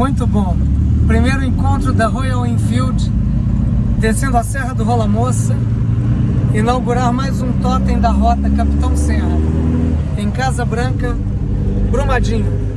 Muito bom. Primeiro encontro da Royal Enfield, descendo a Serra do Rola Moça, inaugurar mais um totem da rota Capitão Serra, em Casa Branca, Brumadinho.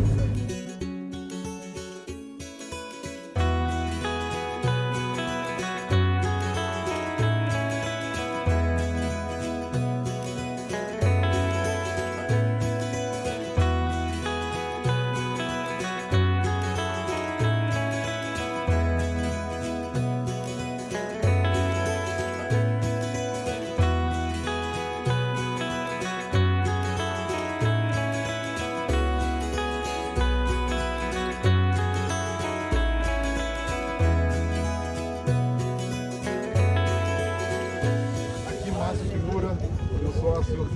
Sócio.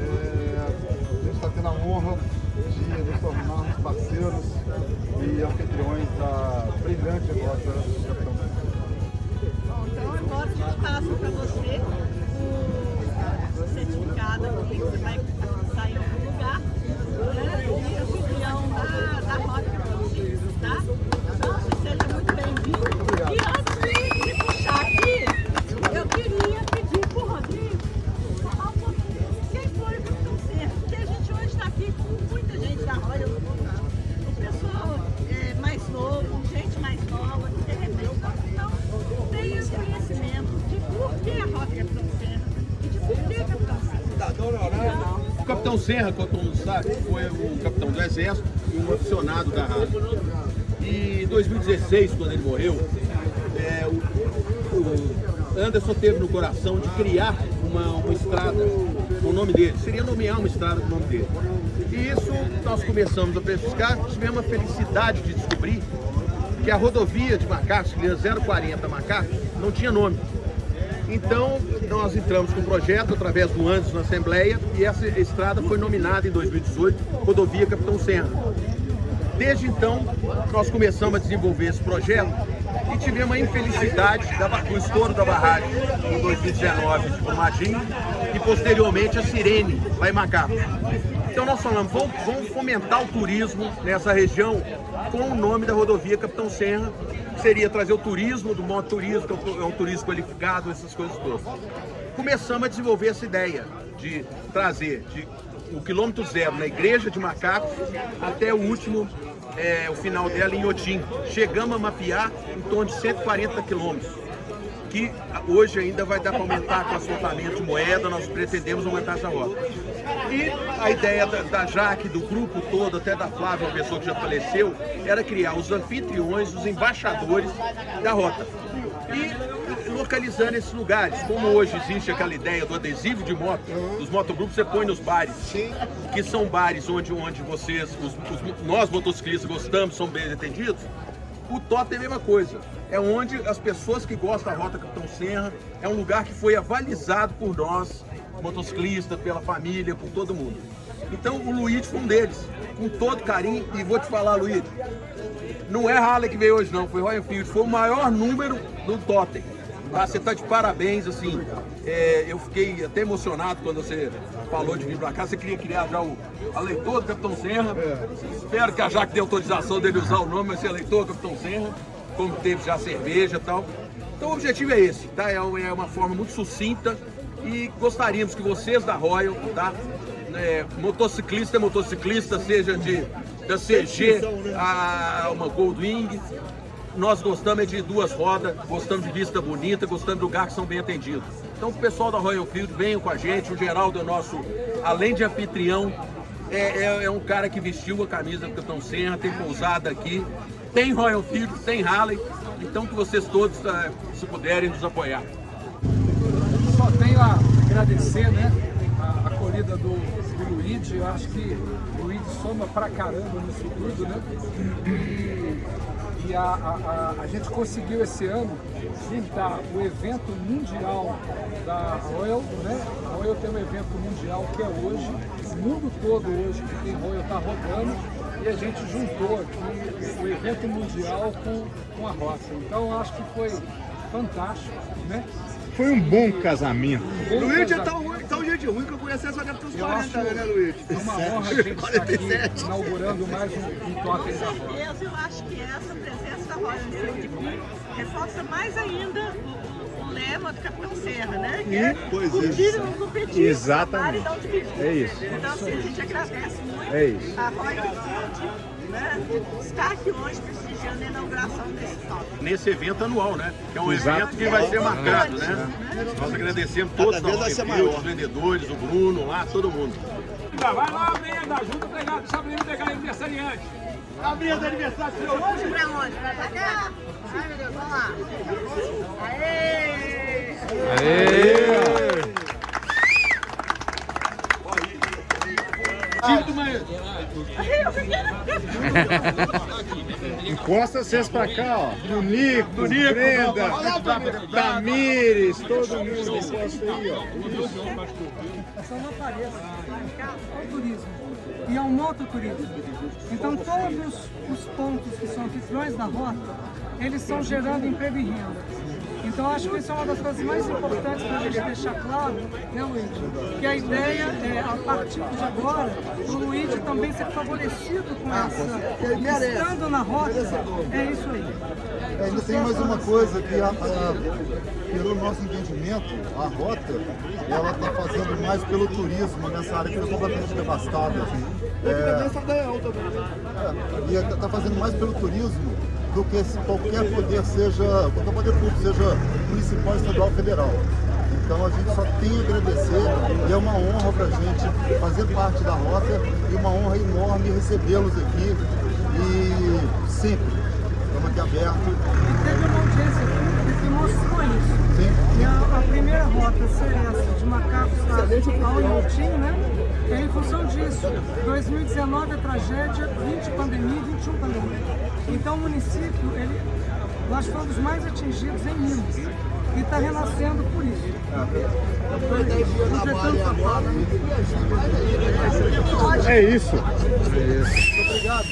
É, a gente está tendo a honra de nos tornarmos parceiros e anfitriões da brilhante rota Capitão Bom, então agora a gente passa para você o certificado aqui, você vai Capitão Serra, como todo mundo sabe, foi o capitão do Exército e um aficionado da rádio. E em 2016, quando ele morreu, é, o, o Anderson teve no coração de criar uma, uma estrada com o nome dele. Seria nomear uma estrada com o nome dele. E isso nós começamos a pesquisar, tivemos a felicidade de descobrir que a rodovia de Macacos, que é 040 Macacos, não tinha nome. Então, nós entramos com o projeto através do Anderson na Assembleia e essa estrada foi nominada em 2018 Rodovia Capitão Serra. Desde então, nós começamos a desenvolver esse projeto e tivemos a infelicidade do estouro da barragem em 2019 de Brumadinho e posteriormente a Sirene, lá em Macapá. Então nós falamos, vamos, vamos fomentar o turismo nessa região com o nome da rodovia Capitão Serra, que seria trazer o turismo do mototurismo, que é um turismo qualificado, essas coisas todas. Começamos a desenvolver essa ideia de trazer de o quilômetro zero na igreja de Macacos até o último, é, o final dela em Otim. Chegamos a mapear em torno de 140 quilômetros, que hoje ainda vai dar para aumentar com asfaltamento de moeda, nós pretendemos aumentar essa rota. E a ideia da, da Jaque, do grupo todo, até da Flávia, uma pessoa que já faleceu, era criar os anfitriões, os embaixadores da rota. E localizando esses lugares, como hoje existe aquela ideia do adesivo de moto, dos motogrupos você põe nos bares, que são bares onde, onde vocês, os, os, nós motociclistas gostamos, são bem atendidos, o TOT é a mesma coisa. É onde as pessoas que gostam da Rota Capitão Serra, é um lugar que foi avalizado por nós, motociclistas, pela família, por todo mundo. Então o Luiz foi um deles, com todo carinho, e vou te falar, Luiz, não é Harley que veio hoje não, foi Royal Enfield, foi o maior número do Totem. Tá, você tá de parabéns, assim, é, eu fiquei até emocionado quando você falou de vir pra cá, você queria criar já o a leitor do Capitão Serra, espero que a Jaque dê autorização dele usar o nome, vai ser leitor do Capitão Serra, como teve já cerveja e tal. Então o objetivo é esse, tá? É uma, é uma forma muito sucinta e gostaríamos que vocês da Royal, tá? É, motociclista é motociclista, seja de da CG a uma Goldwing, nós gostamos é de duas rodas, gostamos de vista bonita, gostamos de lugar que são bem atendidos. Então o pessoal da Royal Field venham com a gente, o Geraldo é nosso, além de anfitrião, é, é, é um cara que vestiu a camisa do Capitão Serra, tem pousada aqui, tem Royal Field, tem Harley, então que vocês todos, uh, se puderem, nos apoiar. Só tenho a agradecer, né, a acolhida do, do Luigi, eu acho que o Luigi soma pra caramba nisso tudo, né, e, e a, a, a, a, gente conseguiu esse ano juntar o evento mundial da Royal, né, a Royal tem um evento mundial que é hoje, o mundo todo hoje que tem Royal está rodando, e a gente juntou aqui o evento mundial com, com a roça. Então acho que foi fantástico, né? Foi um bom casamento. Bom Luiz casamento. De de ruim que eu conheci só deve ter uns Eu acho 40, né, Luiz? É uma honra a gente estar aqui 47. inaugurando mais um, um totem da Com roda. certeza, eu acho que essa presença da Royal aqui reforça mais ainda o, lema do Capitão Serra, né? Que é Pois curtir e não competir, Exatamente. não dividir. É isso. Então, assim, a gente agradece muito É isso. a Royal Enfield né, estar aqui hoje a inauguração desse top. Nesse evento anual, né? Que é um Exato. evento que vai ser marcado, né? Nós agradecemos todos os os vendedores, o Bruno lá, todo mundo. Vai lá, Brenda, ajuda a pegar, deixa a Brenda pegar aniversariante. Hoje pra onde? Pra cá? Ai, meu Deus, vamos lá. Aê! Time do Maíra. Eu Encosta vocês pra cá, ó. Do Nico, Brenda, Tamires, todo mundo encosta aí, ó. Só não apareça. É o turismo. E é um mototurismo. Então todos os pontos que são anfitriões da rota, eles estão gerando emprego e renda. Então acho que isso é uma das coisas mais importantes para a gente deixar claro, né Luigi? Que a ideia é, a partir de agora, o Luigi também ser favorecido com essa. Estando na rota, é isso aí. É, ainda tem mais uma coisa que, a- a- pelo nosso entendimento, a rota, ela está fazendo mais pelo turismo nessa área que foi completamente devastada. É, é, e está fazendo mais pelo turismo do que se qualquer poder seja, qualquer poder público, seja municipal, estadual, federal. Então a gente só tem a agradecer e é uma honra para a gente fazer parte da rota e uma honra enorme recebê-los aqui e sempre estamos aqui abertos. Teve uma audiência pública que mostrou isso. Sim. E a, a primeira rota ser essa, de macacos a- ao Inhotim, né? É em função disso. 2019 é tragédia, 20 pandemia, 21 pandemia. Então o município, ele, nós fomos mais atingidos em Minas. E está renascendo por isso. Completando sua fala. É isso. Obrigado.